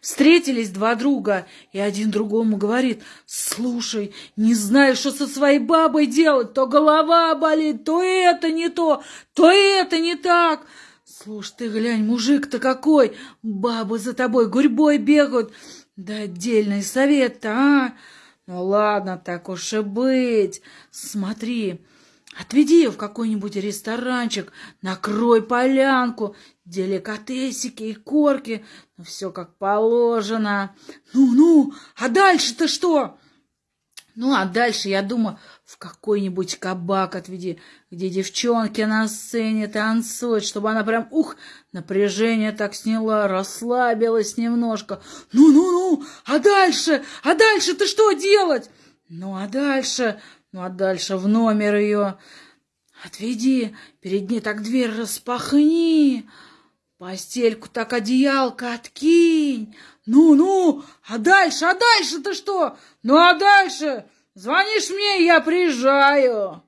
Встретились два друга, и один другому говорит, «Слушай, не знаю, что со своей бабой делать, то голова болит, то это не то, то это не так». Слушай, ты глянь, мужик-то какой, бабы за тобой гурьбой бегают. Да отдельный совет-то, а? Ну ладно, так уж и быть. Смотри, отведи ее в какой-нибудь ресторанчик, накрой полянку, деликатесики и корки, ну все как положено. Ну-ну, а дальше-то что? Ну, а дальше, я думаю, в какой-нибудь кабак отведи, где девчонки на сцене танцуют, чтобы она прям, ух, напряжение так сняла, расслабилась немножко. Ну-ну-ну, а дальше, а дальше ты что делать? Ну, а дальше, ну, а дальше в номер ее отведи, перед ней так дверь распахни, постельку так одеялко откинь. Ну-ну, а дальше, а дальше-то что? Ну, а дальше... Звонишь мне, я приезжаю.